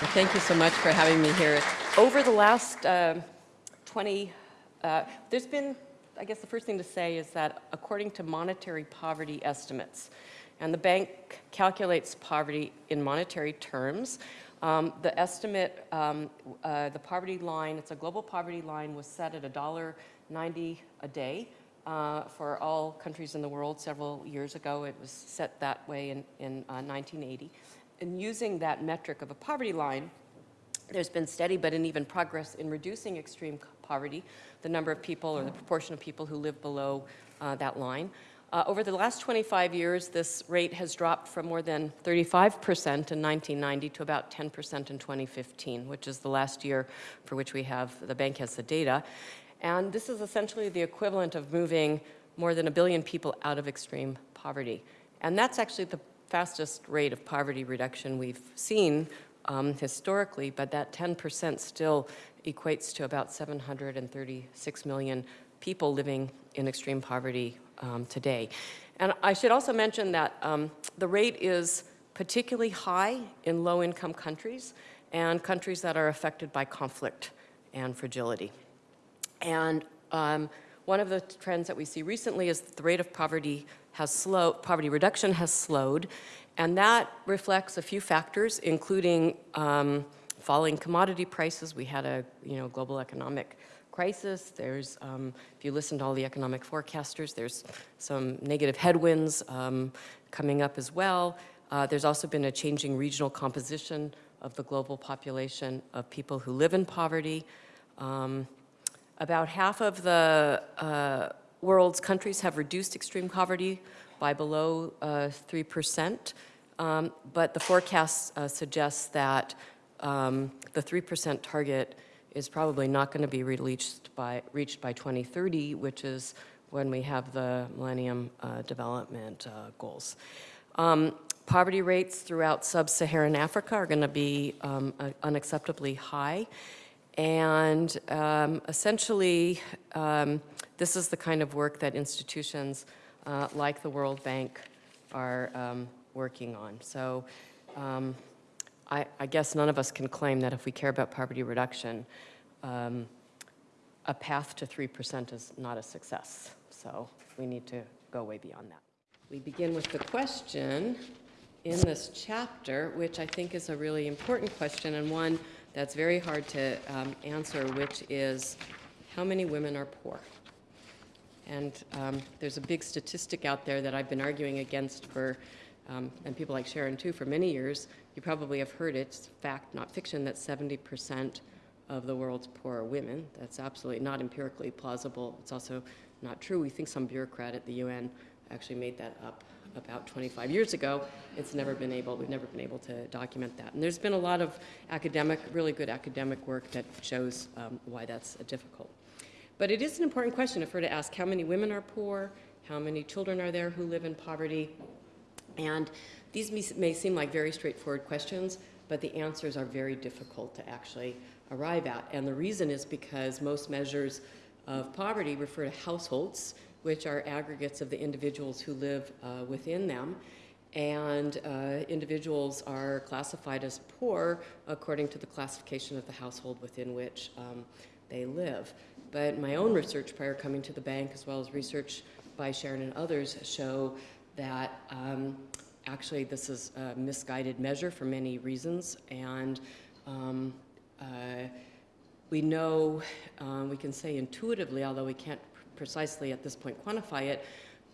Thank you so much for having me here. Over the last uh, 20, uh, there's been, I guess the first thing to say is that according to monetary poverty estimates, and the bank calculates poverty in monetary terms, um, the estimate, um, uh, the poverty line, it's a global poverty line, was set at $1.90 a day uh, for all countries in the world several years ago. It was set that way in, in uh, 1980 in using that metric of a poverty line, there's been steady but uneven progress in reducing extreme poverty, the number of people or the proportion of people who live below uh, that line. Uh, over the last 25 years, this rate has dropped from more than 35% in 1990 to about 10% in 2015, which is the last year for which we have, the bank has the data. And this is essentially the equivalent of moving more than a billion people out of extreme poverty. And that's actually the fastest rate of poverty reduction we've seen um, historically, but that 10% still equates to about 736 million people living in extreme poverty um, today. And I should also mention that um, the rate is particularly high in low-income countries and countries that are affected by conflict and fragility. And um, one of the trends that we see recently is the rate of poverty has slowed, poverty reduction has slowed, and that reflects a few factors, including um, falling commodity prices. We had a you know global economic crisis. There's, um, if you listen to all the economic forecasters, there's some negative headwinds um, coming up as well. Uh, there's also been a changing regional composition of the global population of people who live in poverty. Um, about half of the uh, world's countries have reduced extreme poverty by below 3%, uh, um, but the forecast uh, suggests that um, the 3% target is probably not going to be reached by, reached by 2030, which is when we have the Millennium uh, Development uh, Goals. Um, poverty rates throughout sub-Saharan Africa are going to be um, unacceptably high. And um, essentially, um, this is the kind of work that institutions uh, like the World Bank are um, working on. So um, I, I, guess none of us can claim that if we care about poverty reduction, um, a path to 3% is not a success. So we need to go way beyond that. We begin with the question in this chapter, which I think is a really important question and one that's very hard to um, answer, which is how many women are poor? And um, there's a big statistic out there that I've been arguing against for, um, and people like Sharon too, for many years. You probably have heard it, it's fact, not fiction, that 70% of the world's poor are women. That's absolutely not empirically plausible. It's also not true. We think some bureaucrat at the UN actually made that up about 25 years ago. It's never been able, we've never been able to document that. And there's been a lot of academic, really good academic work that shows um, why that's difficult. But it is an important question if we're to ask how many women are poor, how many children are there who live in poverty, and these may, may seem like very straightforward questions, but the answers are very difficult to actually arrive at. And the reason is because most measures of poverty refer to households, which are aggregates of the individuals who live uh, within them. And uh, individuals are classified as poor according to the classification of the household within which um, they live. But my own research prior coming to the bank, as well as research by Sharon and others, show that um, actually this is a misguided measure for many reasons. And um, uh, we know, uh, we can say intuitively, although we can't precisely at this point quantify it,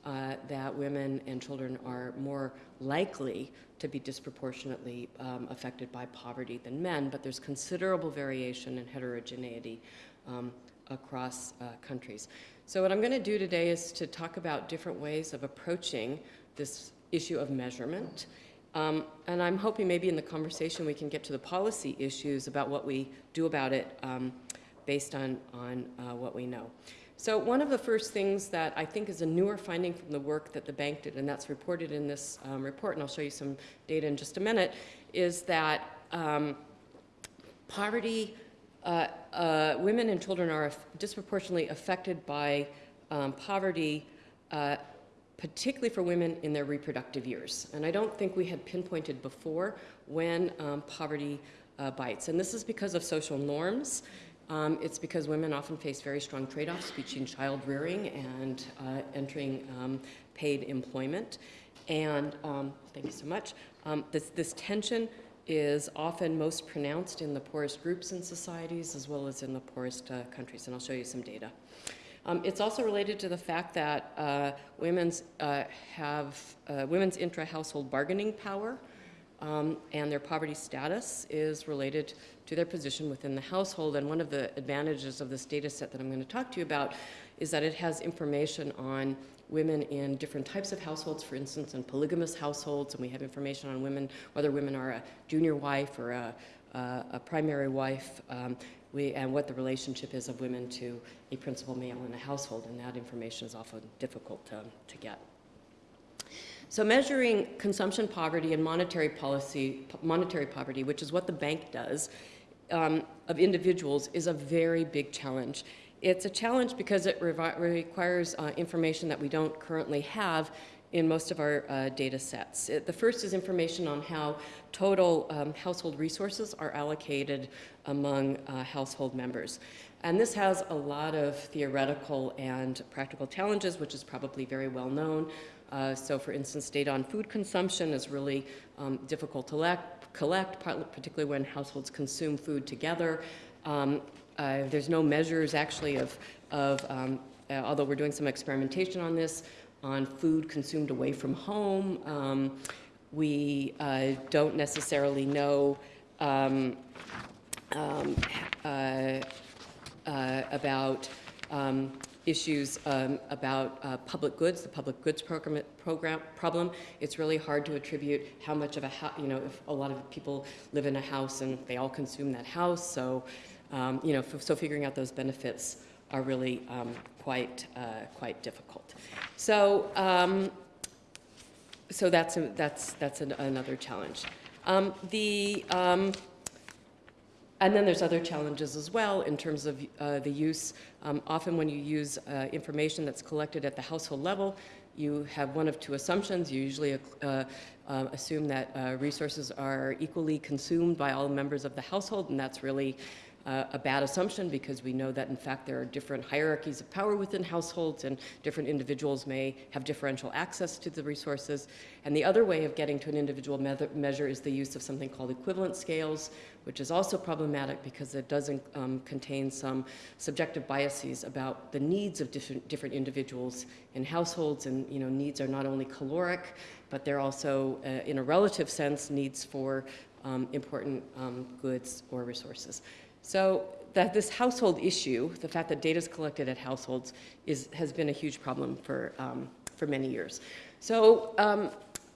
uh, that women and children are more likely to be disproportionately um, affected by poverty than men, but there's considerable variation and heterogeneity um, across uh, countries. So what I'm going to do today is to talk about different ways of approaching this issue of measurement. Um, and I'm hoping maybe in the conversation we can get to the policy issues about what we do about it um, based on, on uh, what we know. So one of the first things that I think is a newer finding from the work that the bank did, and that's reported in this um, report, and I'll show you some data in just a minute, is that um, poverty, uh, uh, women and children are disproportionately affected by um, poverty uh, particularly for women in their reproductive years. And I don't think we had pinpointed before when um, poverty uh, bites. And this is because of social norms. Um, it's because women often face very strong trade-offs between child rearing and uh, entering um, paid employment. And um, thank you so much. Um, this, this tension is often most pronounced in the poorest groups in societies as well as in the poorest uh, countries. And I'll show you some data. Um, it's also related to the fact that uh, women's uh, have uh, women's intra-household bargaining power um, and their poverty status is related to their position within the household. And one of the advantages of this data set that I'm going to talk to you about is that it has information on women in different types of households, for instance, in polygamous households, and we have information on women, whether women are a junior wife or a, a, a primary wife, um, we, and what the relationship is of women to a principal male in a household, and that information is often difficult to, to get. So measuring consumption poverty and monetary policy, monetary poverty, which is what the bank does, um, of individuals is a very big challenge. It's a challenge because it requires uh, information that we don't currently have in most of our uh, data sets. It, the first is information on how total um, household resources are allocated among uh, household members. And this has a lot of theoretical and practical challenges, which is probably very well known. Uh, so for instance, data on food consumption is really um, difficult to collect, particularly when households consume food together. Um, uh, there's no measures actually of, of um, uh, although we're doing some experimentation on this, on food consumed away from home. Um, we uh, don't necessarily know um, um, uh, uh, about um, issues um, about uh, public goods, the public goods program, program, problem. It's really hard to attribute how much of a, you know, if a lot of people live in a house and they all consume that house. So, um, you know, so figuring out those benefits are really um, quite, uh, quite difficult. So, um, so that's, a, that's, that's an, another challenge. Um, the, um, and then there's other challenges as well in terms of uh, the use. Um, often when you use uh, information that's collected at the household level, you have one of two assumptions. You usually uh, uh assume that uh, resources are equally consumed by all members of the household, and that's really uh, a bad assumption because we know that in fact there are different hierarchies of power within households and different individuals may have differential access to the resources. And the other way of getting to an individual me measure is the use of something called equivalent scales, which is also problematic because it doesn't um, contain some subjective biases about the needs of different, different individuals in households. And you know, needs are not only caloric, but they're also, uh, in a relative sense, needs for um, important um, goods or resources. So that this household issue, the fact that data is collected at households, is, has been a huge problem for, um, for many years. So um,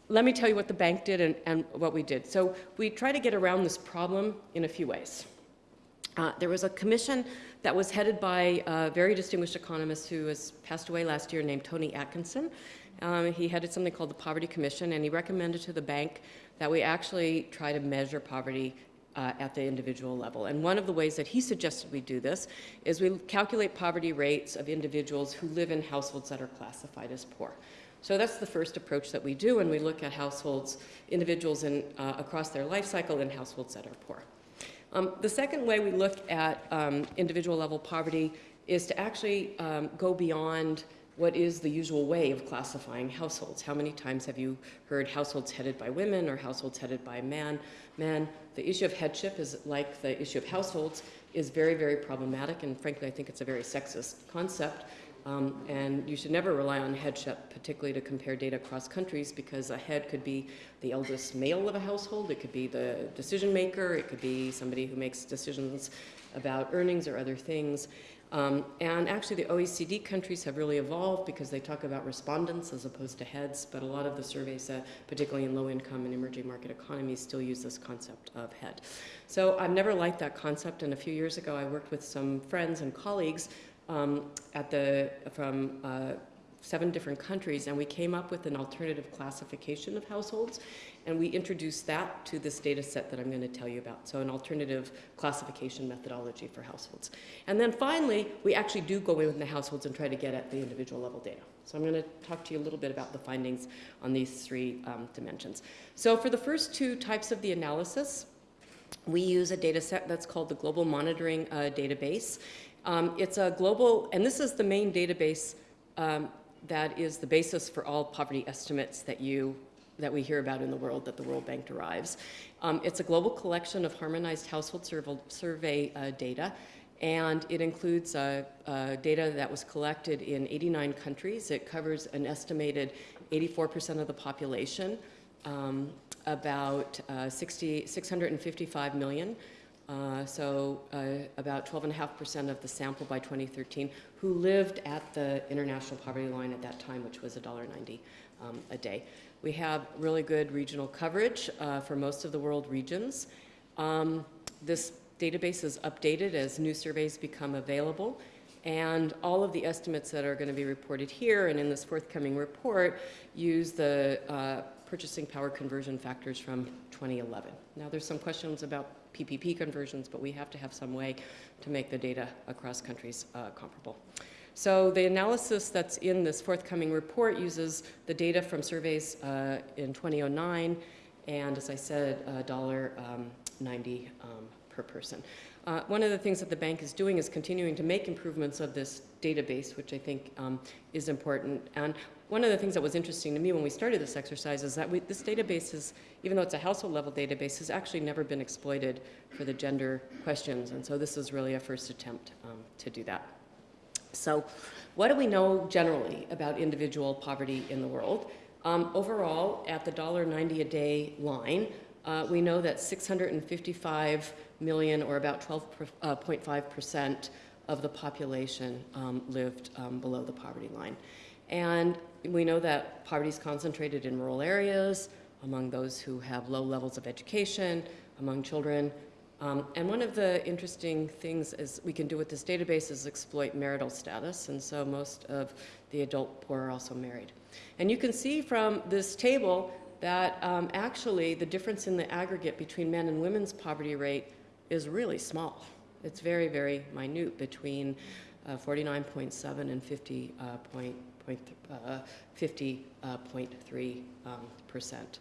let me tell you what the bank did and, and, what we did. So we try to get around this problem in a few ways. Uh, there was a commission that was headed by a very distinguished economist who has passed away last year named Tony Atkinson. Um, he headed something called the Poverty Commission, and he recommended to the bank that we actually try to measure poverty uh, at the individual level. And one of the ways that he suggested we do this is we calculate poverty rates of individuals who live in households that are classified as poor. So that's the first approach that we do, and we look at households, individuals in, uh, across their life cycle in households that are poor. Um, the second way we look at um, individual level poverty is to actually um, go beyond what is the usual way of classifying households. How many times have you heard households headed by women or households headed by man? Men. The issue of headship is like the issue of households is very, very problematic, and frankly, I think it's a very sexist concept. Um, and you should never rely on headship, particularly to compare data across countries, because a head could be the eldest male of a household, it could be the decision maker, it could be somebody who makes decisions about earnings or other things. Um, and actually the OECD countries have really evolved because they talk about respondents as opposed to heads, but a lot of the surveys, uh, particularly in low income and emerging market economies, still use this concept of head. So I've never liked that concept, and a few years ago I worked with some friends and colleagues um, at the, from uh, seven different countries, and we came up with an alternative classification of households, and we introduced that to this data set that I'm going to tell you about. So an alternative classification methodology for households. And then finally, we actually do go in with the households and try to get at the individual level data. So I'm going to talk to you a little bit about the findings on these three um, dimensions. So for the first two types of the analysis, we use a data set that's called the Global Monitoring uh, Database. Um, it's a global, and this is the main database um, that is the basis for all poverty estimates that you that we hear about in the world that the World Bank derives. Um, it's a global collection of harmonized household survey uh, data, and it includes uh, uh, data that was collected in 89 countries. It covers an estimated 84% of the population, um, about uh, 60, 655 million. Uh, so uh, about 12.5% of the sample by 2013 who lived at the international poverty line at that time, which was $1.90 um, a day. We have really good regional coverage uh, for most of the world regions. Um, this database is updated as new surveys become available. And all of the estimates that are going to be reported here and in this forthcoming report use the uh, purchasing power conversion factors from 2011. Now there's some questions about PPP conversions, but we have to have some way to make the data across countries uh, comparable. So the analysis that's in this forthcoming report uses the data from surveys uh, in 2009, and as I said, $1.90 um, um, per person. Uh, one of the things that the bank is doing is continuing to make improvements of this database, which I think um, is important. And one of the things that was interesting to me when we started this exercise is that we, this database is, even though it's a household level database, has actually never been exploited for the gender questions. And so this is really a first attempt um, to do that. So what do we know generally about individual poverty in the world? Um, overall, at the $1.90 a day line, uh, we know that 655 million, or about 12.5% uh, of the population um, lived um, below the poverty line. And we know that poverty is concentrated in rural areas, among those who have low levels of education, among children. Um, and one of the interesting things is we can do with this database is exploit marital status, and so most of the adult poor are also married. And you can see from this table that um, actually the difference in the aggregate between men and women's poverty rate is really small. It's very, very minute between uh, 49.7 and 50 uh, point, point, uh, 50.3 uh, um, percent.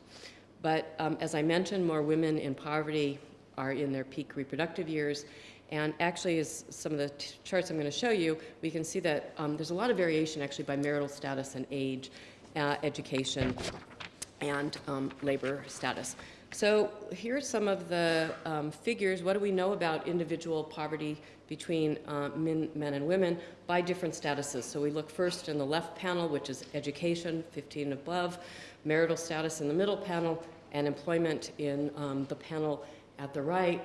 But um, as I mentioned, more women in poverty are in their peak reproductive years. And actually, as some of the charts I'm going to show you, we can see that um, there's a lot of variation actually by marital status and age, uh, education, and um, labor status. So here are some of the um, figures. What do we know about individual poverty between uh, men, men, and women by different statuses? So we look first in the left panel, which is education, 15 above, marital status in the middle panel, and employment in um, the panel at the right.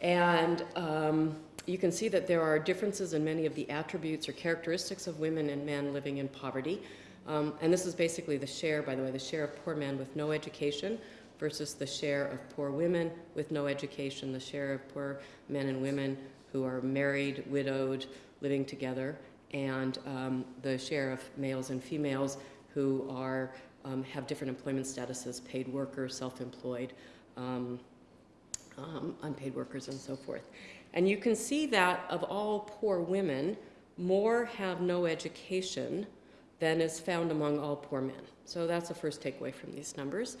And um, you can see that there are differences in many of the attributes or characteristics of women and men living in poverty. Um, and this is basically the share, by the way, the share of poor men with no education versus the share of poor women with no education, the share of poor men and women who are married, widowed, living together, and um, the share of males and females who are, um, have different employment statuses, paid workers, self-employed, um, um, unpaid workers, and so forth. And you can see that of all poor women, more have no education than is found among all poor men. So that's the first takeaway from these numbers.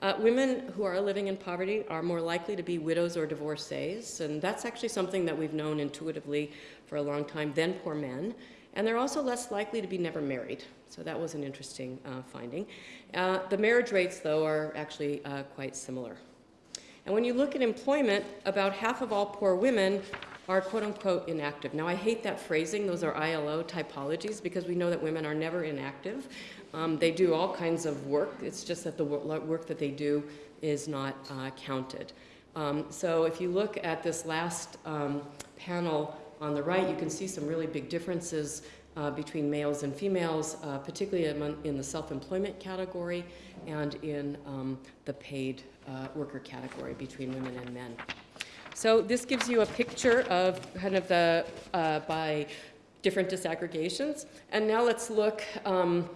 Uh, women who are living in poverty are more likely to be widows or divorcees, and that's actually something that we've known intuitively for a long time than poor men. And they're also less likely to be never married. So that was an interesting uh, finding. Uh, the marriage rates, though, are actually uh, quite similar. And when you look at employment, about half of all poor women are quote unquote inactive. Now I hate that phrasing, those are ILO typologies because we know that women are never inactive. Um, they do all kinds of work. It's just that the work that they do is not uh, counted. Um, so if you look at this last um, panel on the right, you can see some really big differences uh, between males and females, uh, particularly in the self-employment category and in um, the paid uh, worker category between women and men. So this gives you a picture of kind of the, uh, by different disaggregations. And now let's look um,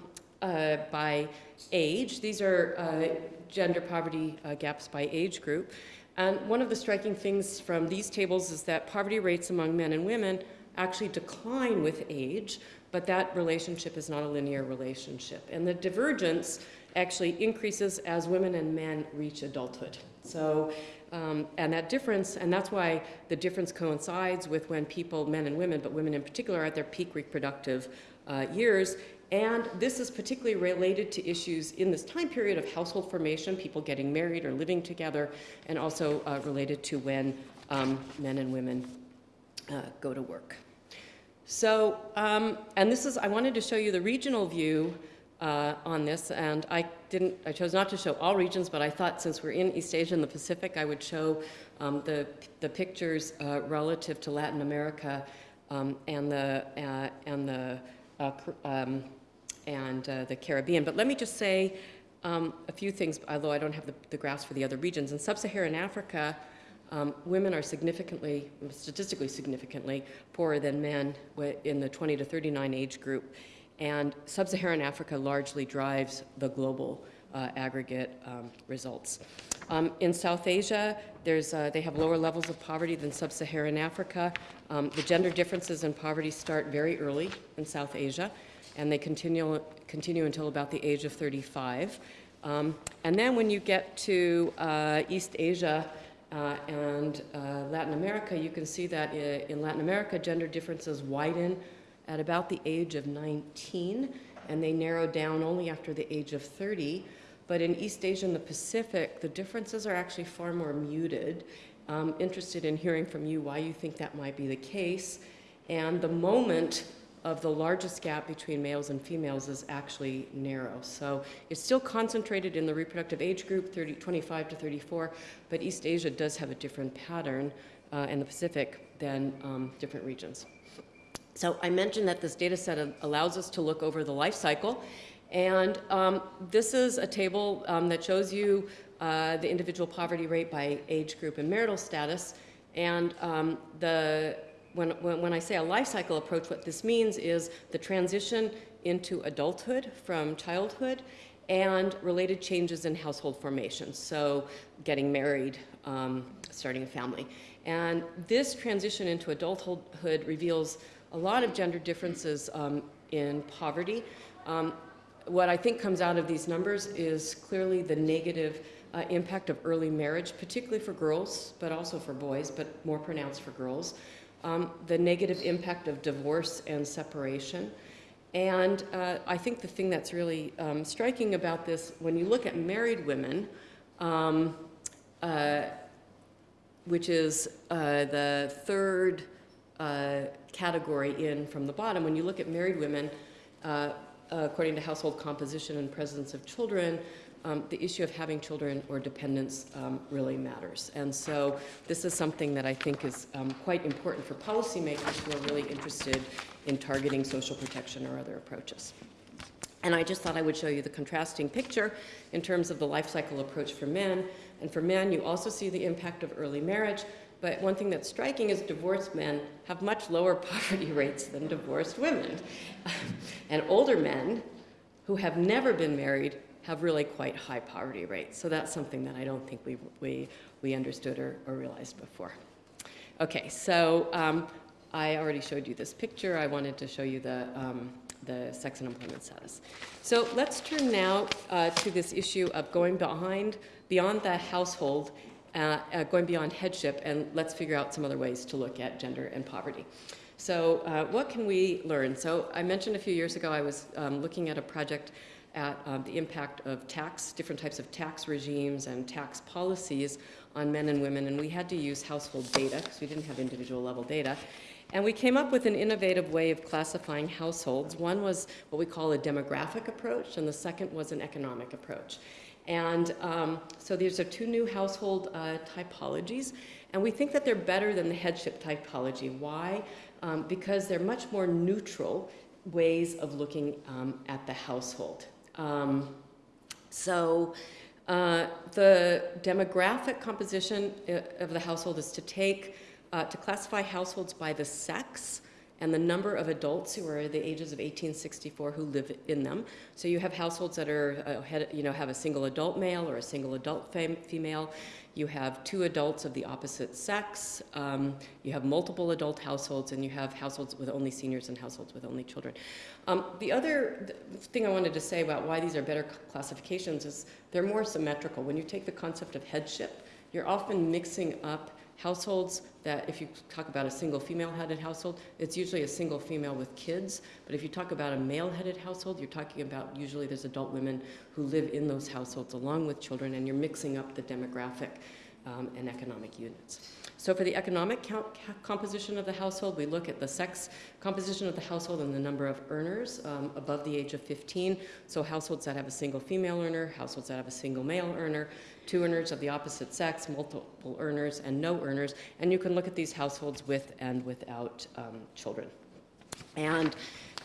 uh, by age. These are uh, gender poverty uh, gaps by age group. And one of the striking things from these tables is that poverty rates among men and women actually decline with age, but that relationship is not a linear relationship. And the divergence actually increases as women and men reach adulthood. So, um, and that difference, and that's why the difference coincides with when people, men and women, but women in particular, are at their peak reproductive uh, years. And this is particularly related to issues in this time period of household formation, people getting married or living together, and also uh, related to when um, men and women uh, go to work. So, um, and this is, I wanted to show you the regional view uh, on this, and I didn't, I chose not to show all regions, but I thought since we're in East Asia and the Pacific, I would show um, the, the pictures uh, relative to Latin America um, and the, uh, and the, uh, um, and uh, the Caribbean. But let me just say um, a few things, although I don't have the, the graphs for the other regions. In sub-Saharan Africa, um, women are significantly, statistically significantly, poorer than men in the 20 to 39 age group. And sub-Saharan Africa largely drives the global uh, aggregate um, results. Um, in South Asia, uh, they have lower levels of poverty than sub-Saharan Africa. Um, the gender differences in poverty start very early in South Asia, and they continue, continue until about the age of 35. Um, and then when you get to uh, East Asia, uh, and uh, Latin America, you can see that in Latin America, gender differences widen at about the age of 19, and they narrow down only after the age of 30. But in East Asia and the Pacific, the differences are actually far more muted. I'm interested in hearing from you why you think that might be the case. And the moment of the largest gap between males and females is actually narrow. So it's still concentrated in the reproductive age group, 30, 25 to 34, but East Asia does have a different pattern uh, in the Pacific than um, different regions. So I mentioned that this data set allows us to look over the life cycle. And um, this is a table um, that shows you uh, the individual poverty rate by age group and marital status. And um, the when, when, when I say a life cycle approach, what this means is the transition into adulthood from childhood and related changes in household formation. So getting married, um, starting a family. And this transition into adulthood reveals a lot of gender differences um, in poverty. Um, what I think comes out of these numbers is clearly the negative uh, impact of early marriage, particularly for girls, but also for boys, but more pronounced for girls um, the negative impact of divorce and separation. And uh, I think the thing that's really um, striking about this, when you look at married women, um, uh, which is uh, the third uh, category in from the bottom, when you look at married women, uh, according to household composition and presence of children, um, the issue of having children or dependents um, really matters. And so this is something that I think is um, quite important for policymakers who are really interested in targeting social protection or other approaches. And I just thought I would show you the contrasting picture in terms of the life cycle approach for men. And for men, you also see the impact of early marriage. But one thing that's striking is divorced men have much lower poverty rates than divorced women. and older men who have never been married have really quite high poverty rates. So that's something that I don't think we, we, we understood or, or realized before. Okay, so um, I already showed you this picture. I wanted to show you the, um, the sex and employment status. So let's turn now uh, to this issue of going behind, beyond the household, uh, uh, going beyond headship, and let's figure out some other ways to look at gender and poverty. So uh, what can we learn? So I mentioned a few years ago I was um, looking at a project at um, the impact of tax, different types of tax regimes and tax policies on men and women, and we had to use household data because we didn't have individual level data. And we came up with an innovative way of classifying households. One was what we call a demographic approach, and the second was an economic approach. And um, so these are two new household uh, typologies, and we think that they're better than the headship typology. Why? Um, because they're much more neutral ways of looking um, at the household. Um, so uh, the demographic composition uh, of the household is to take, uh, to classify households by the sex and the number of adults who are the ages of 1864 who live in them. So you have households that are, uh, had, you know, have a single adult male or a single adult fem female. You have two adults of the opposite sex. Um, you have multiple adult households, and you have households with only seniors and households with only children. Um, the other th thing I wanted to say about why these are better classifications is they're more symmetrical. When you take the concept of headship, you're often mixing up households that if you talk about a single female-headed household, it's usually a single female with kids. But if you talk about a male-headed household, you're talking about usually there's adult women who live in those households along with children, and you're mixing up the demographic um, and economic units. So for the economic composition of the household, we look at the sex composition of the household and the number of earners um, above the age of 15. So households that have a single female earner, households that have a single male earner, two earners of the opposite sex, multiple earners, and no earners. And you can look at these households with and without um, children. And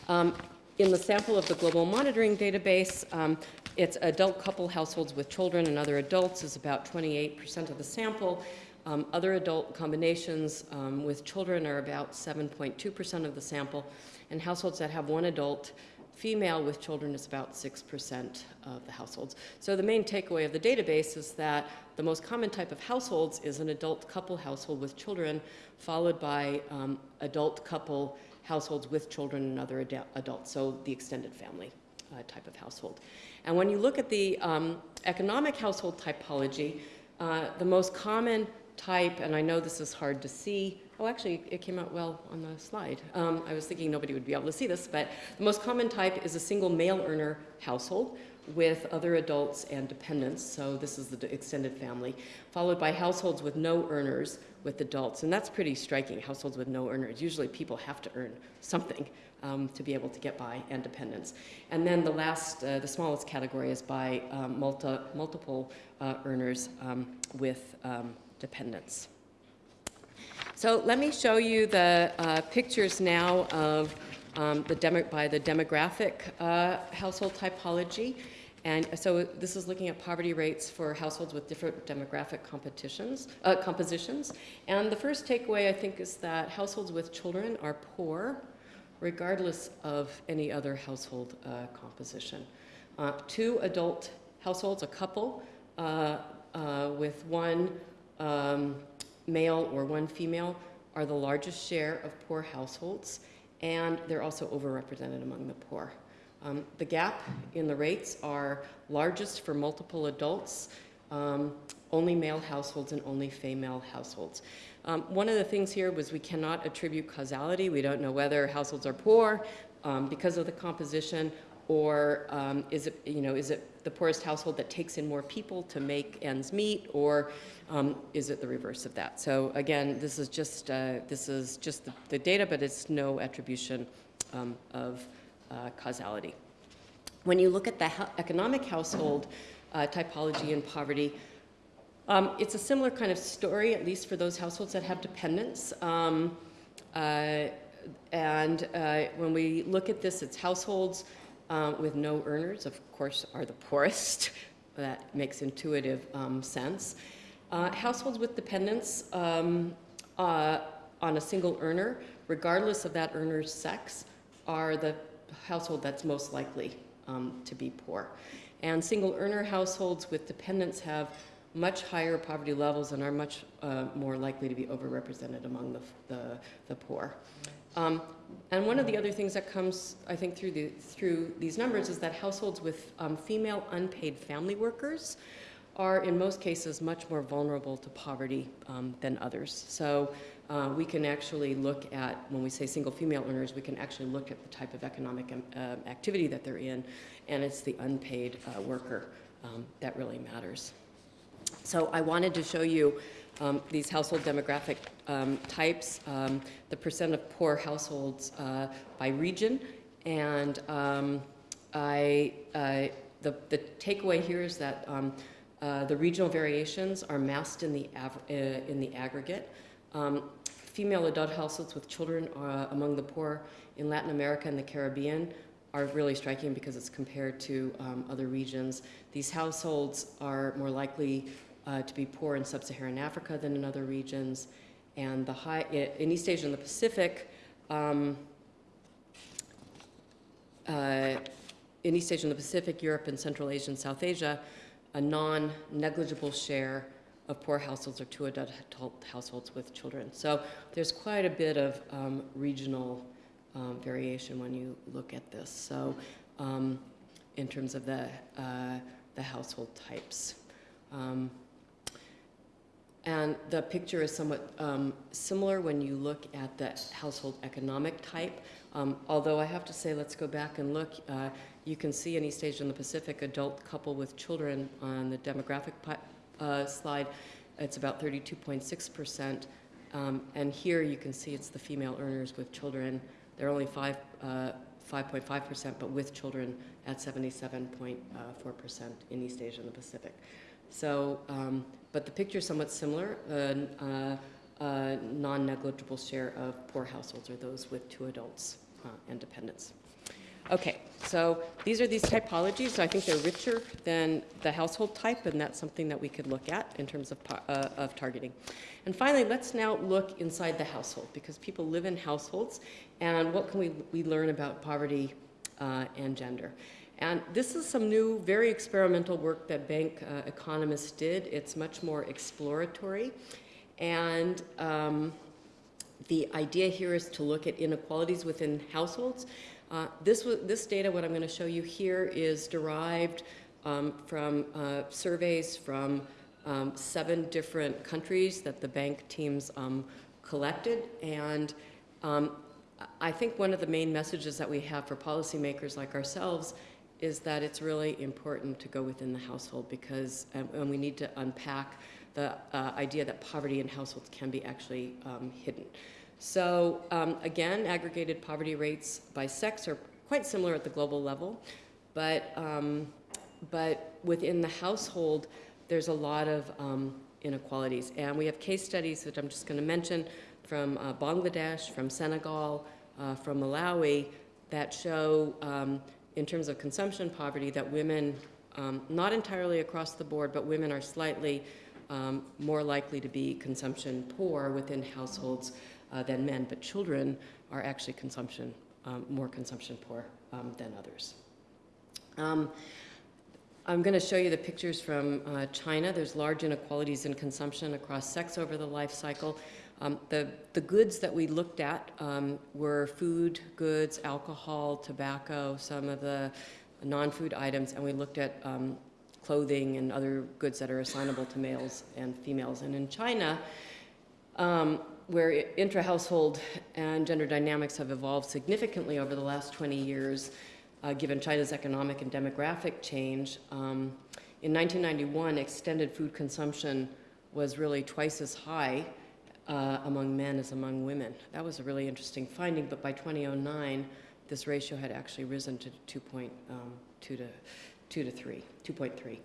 um, in the sample of the global monitoring database, um, it's adult couple households with children and other adults is about 28% of the sample. Um, other adult combinations um, with children are about 7.2% of the sample, and households that have one adult female with children is about 6% of the households. So the main takeaway of the database is that the most common type of households is an adult couple household with children, followed by um, adult couple households with children and other ad adults, so the extended family uh, type of household. And when you look at the um, economic household typology, uh, the most common type, and I know this is hard to see. Oh, actually, it came out well on the slide. Um, I was thinking nobody would be able to see this, but the most common type is a single male earner household with other adults and dependents, so this is the extended family, followed by households with no earners with adults, and that's pretty striking, households with no earners. Usually people have to earn something um, to be able to get by and dependents. And then the last, uh, the smallest category is by um, multi, multiple uh, earners um, with um, dependence. So let me show you the uh, pictures now of um, the by the demographic uh, household typology. And so this is looking at poverty rates for households with different demographic competitions, uh, compositions. And the first takeaway, I think, is that households with children are poor, regardless of any other household uh, composition. Uh, two adult households, a couple, uh, uh, with one um, male or one female are the largest share of poor households, and they're also overrepresented among the poor. Um, the gap in the rates are largest for multiple adults, um, only male households and only female households. Um, one of the things here was we cannot attribute causality. We don't know whether households are poor um, because of the composition or um, is it, you know, is it the poorest household that takes in more people to make ends meet, or um, is it the reverse of that? So again, this is just uh, this is just the, the, data, but it's no attribution of uh, causality. When you look at the economic household uh, typology and poverty, um, it's a similar kind of story, at least for those households that have dependents. Um, uh, and uh, when we look at this, it's households um, with no earners, of course, are the poorest. that makes intuitive um, sense. Uh, households with dependents um, uh, on a single earner, regardless of that earner's sex, are the household that's most likely um, to be poor. And single earner households with dependents have much higher poverty levels and are much uh, more likely to be overrepresented among the, the, the poor. Um, and one of the other things that comes, I think, through, the, through these numbers is that households with um, female unpaid family workers are, in most cases, much more vulnerable to poverty um, than others. So uh, we can actually look at, when we say single female earners, we can actually look at the type of economic um, uh, activity that they're in, and it's the unpaid uh, worker um, that really matters. So I wanted to show you um, these household demographic um, types, um, the percent of poor households uh, by region, and um, I, uh, the, the takeaway here is that uh, the regional variations are masked in the, in the aggregate. Um, female adult households with children uh, among the poor in Latin America and the Caribbean are really striking because it's compared to other regions. These households are more likely uh, to be poor in sub-Saharan Africa than in other regions. And the high, in East Asia and the Pacific, um, uh, in East Asia and the Pacific, Europe and Central Asia and South Asia, a non-negligible share of poor households or two adult households with children. So there's quite a bit of um, regional um, variation when you look at this. So um, in terms of the, uh, the household types. Um, and the picture is somewhat um, similar when you look at the household economic type. Um, although I have to say, let's go back and look. Uh, you can see in East Asia and the Pacific, adult couple with children on the demographic uh, slide, it's about 32.6%. Um, and here you can see it's the female earners with children. They're only 5, 5.5%, uh, but with children at 77.4% in East Asia and the Pacific. So, um, but the picture is somewhat similar. Uh, uh, a non-negligible share of poor households are those with two adults uh, and dependents. Okay, so these are these typologies. So I think they're richer than the household type, and that's something that we could look at in terms of, uh, of targeting. And finally, let's now look inside the household, because people live in households, and what can we, we learn about poverty uh, and gender? And this is some new, very experimental work that bank uh, economists did. It's much more exploratory. And um, the idea here is to look at inequalities within households. Uh, this, this data, what I'm going to show you here, is derived um, from uh, surveys from um, seven different countries that the bank teams um, collected. And um, I think one of the main messages that we have for policymakers like ourselves is that it's really important to go within the household because, um, and we need to unpack the uh, idea that poverty in households can be actually um, hidden. So um, again, aggregated poverty rates by sex are quite similar at the global level, but, um, but within the household, there's a lot of um, inequalities. And we have case studies that I'm just going to mention from uh, Bangladesh, from Senegal, uh, from Malawi, that show um, in terms of consumption poverty that women, um, not entirely across the board, but women are slightly um, more likely to be consumption poor within households uh, than men, but children are actually consumption, um, more consumption poor um, than others. Um, I'm going to show you the pictures from uh, China. There's large inequalities in consumption across sex over the life cycle. Um, the, the goods that we looked at um, were food goods, alcohol, tobacco, some of the non-food items, and we looked at um, clothing and other goods that are assignable to males and females. And in China, um, where intra-household and gender dynamics have evolved significantly over the last 20 years, uh, given China's economic and demographic change, um, in 1991, extended food consumption was really twice as high uh, among men as among women. That was a really interesting finding, but by 2009, this ratio had actually risen to 2.2 um, to 2 to 3, 2.3.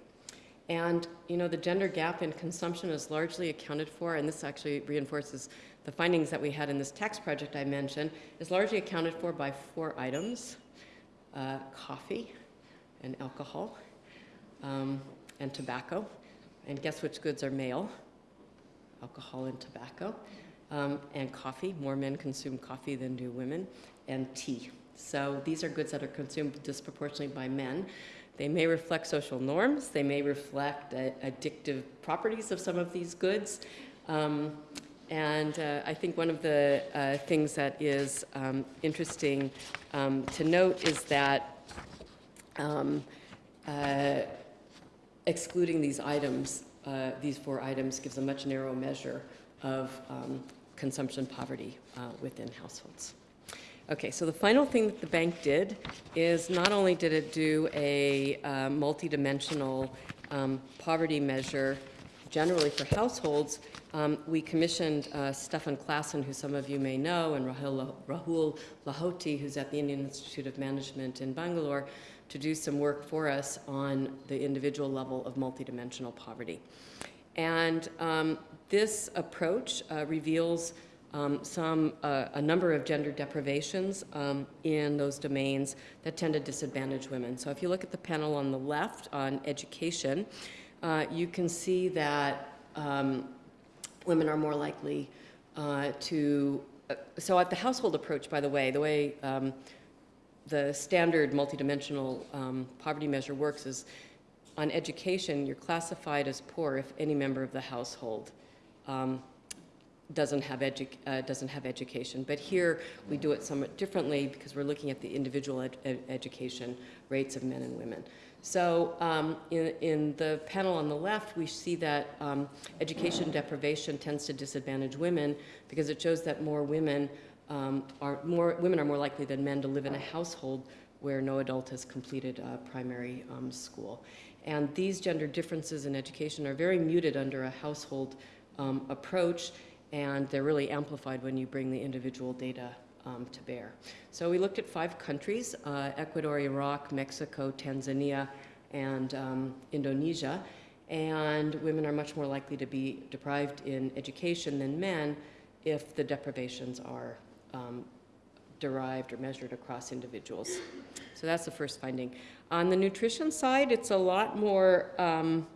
And you know, the gender gap in consumption is largely accounted for, and this actually reinforces the findings that we had in this tax project I mentioned, is largely accounted for by four items, uh, coffee and alcohol um, and tobacco. And guess which goods are male? alcohol and tobacco, um, and coffee. More men consume coffee than do women, and tea. So these are goods that are consumed disproportionately by men. They may reflect social norms. They may reflect uh, addictive properties of some of these goods. Um, and uh, I think one of the uh, things that is um, interesting um, to note is that um, uh, excluding these items uh, these four items gives a much narrower measure of um, consumption poverty uh, within households. Okay, so the final thing that the bank did is not only did it do a uh, multidimensional um, poverty measure generally for households, um, we commissioned uh, Stephan Klasen, who some of you may know, and Rahul, Rahul Lahoti, who's at the Indian Institute of Management in Bangalore, to do some work for us on the individual level of multidimensional poverty. And um, this approach uh, reveals um, some, uh, a number of gender deprivations um, in those domains that tend to disadvantage women. So if you look at the panel on the left on education, uh, you can see that um, women are more likely uh, to uh, so at the household approach, by the way, the way um, the standard multidimensional um, poverty measure works is on education, you're classified as poor if any member of the household um, doesn't have, uh, doesn't have education. But here, we do it somewhat differently because we're looking at the individual ed ed education rates of men and women. So um, in, in, the panel on the left, we see that um, education deprivation tends to disadvantage women because it shows that more women um, are more women are more likely than men to live in a household where no adult has completed primary um, school. And these gender differences in education are very muted under a household um, approach, and they're really amplified when you bring the individual data um, to bear. So we looked at five countries, uh, Ecuador, Iraq, Mexico, Tanzania, and um, Indonesia. And women are much more likely to be deprived in education than men if the deprivations are um, derived or measured across individuals. So that's the first finding. On the nutrition side, it's a lot more, um,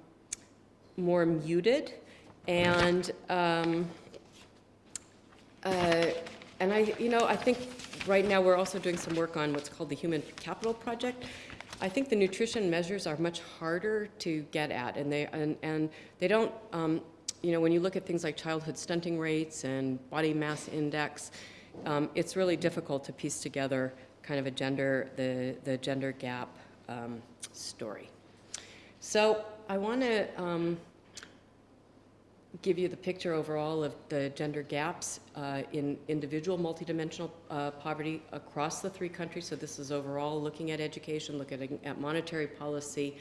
more muted. And um, uh, and I, you know, I think right now we're also doing some work on what's called the Human Capital Project. I think the nutrition measures are much harder to get at, and they and, and they don't. Um, you know, when you look at things like childhood stunting rates and body mass index, um, it's really difficult to piece together kind of a gender the the gender gap um, story. So I want to um, give you the picture overall of the gender gaps uh, in individual multidimensional uh, poverty across the three countries. So this is overall looking at education, looking at monetary policy,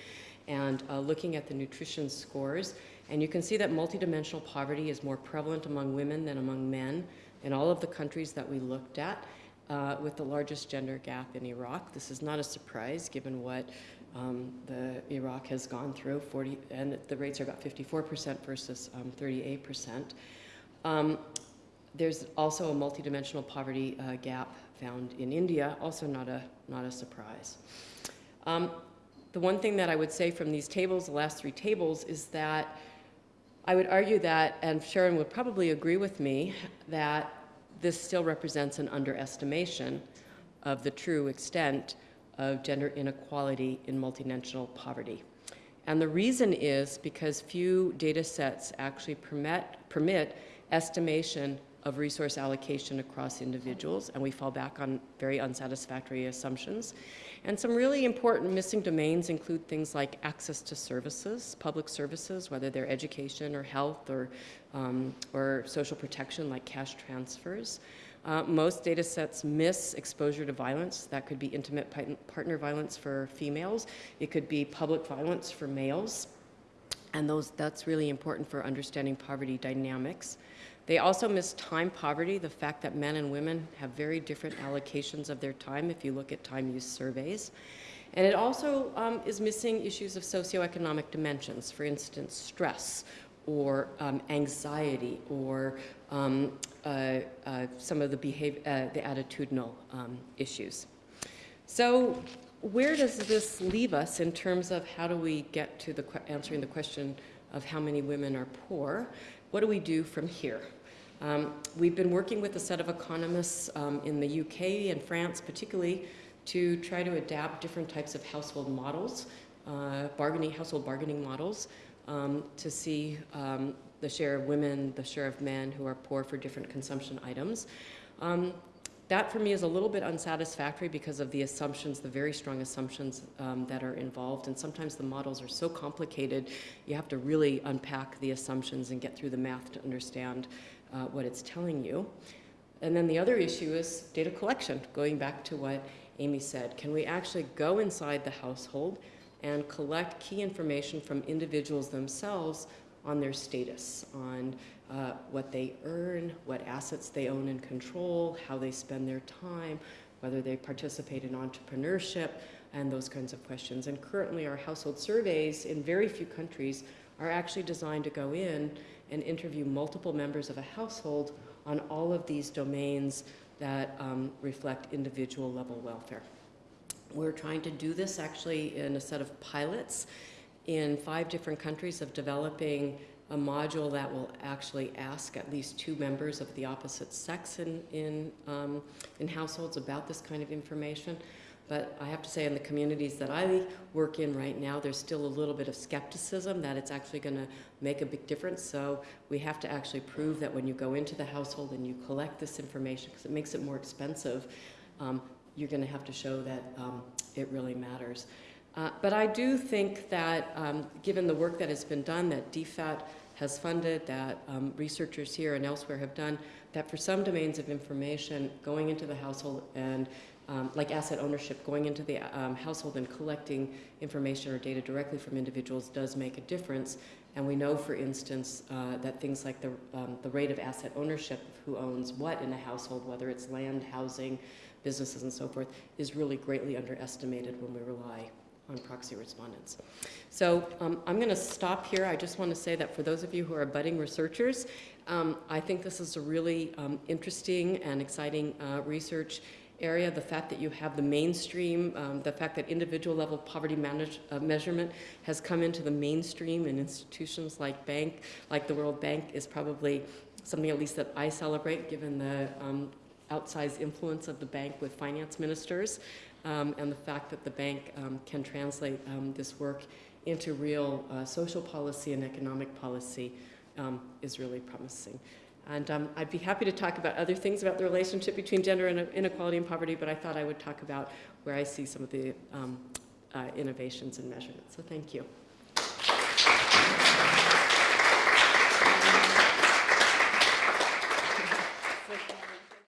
and uh, looking at the nutrition scores. And you can see that multidimensional poverty is more prevalent among women than among men in all of the countries that we looked at, uh, with the largest gender gap in Iraq. This is not a surprise given what um, the Iraq has gone through 40, and the rates are about 54% versus um, 38%. Um, there's also a multidimensional poverty uh, gap found in India, also not a, not a surprise. Um, the one thing that I would say from these tables, the last three tables, is that I would argue that, and Sharon would probably agree with me, that this still represents an underestimation of the true extent of gender inequality in multidimensional poverty. And the reason is because few data sets actually permit, permit estimation of resource allocation across individuals, and we fall back on very unsatisfactory assumptions. And some really important missing domains include things like access to services, public services, whether they're education or health or, um, or social protection like cash transfers. Uh, most data sets miss exposure to violence. That could be intimate partner violence for females. It could be public violence for males. And those, that's really important for understanding poverty dynamics. They also miss time poverty, the fact that men and women have very different allocations of their time if you look at time use surveys. And it also um, is missing issues of socioeconomic dimensions, for instance, stress or um, anxiety or um, uh, uh, some of the, behavior, uh, the attitudinal um, issues. So where does this leave us in terms of how do we get to the answering the question of how many women are poor? What do we do from here? Um, we've been working with a set of economists um, in the UK and France particularly to try to adapt different types of household models, uh, bargaining, household bargaining models um, to see um, the share of women, the share of men who are poor for different consumption items. Um, that for me is a little bit unsatisfactory because of the assumptions, the very strong assumptions um, that are involved. And sometimes the models are so complicated, you have to really unpack the assumptions and get through the math to understand uh, what it's telling you. And then the other issue is data collection, going back to what Amy said. Can we actually go inside the household and collect key information from individuals themselves on their status, on uh, what they earn, what assets they own and control, how they spend their time, whether they participate in entrepreneurship, and those kinds of questions. And currently our household surveys in very few countries are actually designed to go in and interview multiple members of a household on all of these domains that um, reflect individual level welfare. We're trying to do this actually in a set of pilots in five different countries of developing a module that will actually ask at least two members of the opposite sex in, in, um, in households about this kind of information. But I have to say, in the communities that I work in right now, there's still a little bit of skepticism that it's actually going to make a big difference. So we have to actually prove that when you go into the household and you collect this information, because it makes it more expensive, um, you're going to have to show that um, it really matters. Uh, but I do think that, um, given the work that has been done, that DFAT has funded, that um, researchers here and elsewhere have done, that for some domains of information, going into the household and um, like asset ownership, going into the um, household and collecting information or data directly from individuals does make a difference. And we know, for instance, uh, that things like the, um, the rate of asset ownership, who owns what in a household, whether it's land, housing, businesses, and so forth, is really greatly underestimated when we rely on proxy respondents. So um, I'm going to stop here. I just want to say that for those of you who are budding researchers, um, I think this is a really um, interesting and exciting uh, research area. The fact that you have the mainstream, um, the fact that individual level poverty manage, uh, measurement has come into the mainstream in institutions like bank, like the World Bank, is probably something at least that I celebrate, given the um, outsized influence of the bank with finance ministers um, and the fact that the bank um, can translate um, this work into real uh, social policy and economic policy um, is really promising. And um, I'd be happy to talk about other things about the relationship between gender and inequality and poverty, but I thought I would talk about where I see some of the uh, innovations and measurements. So thank you.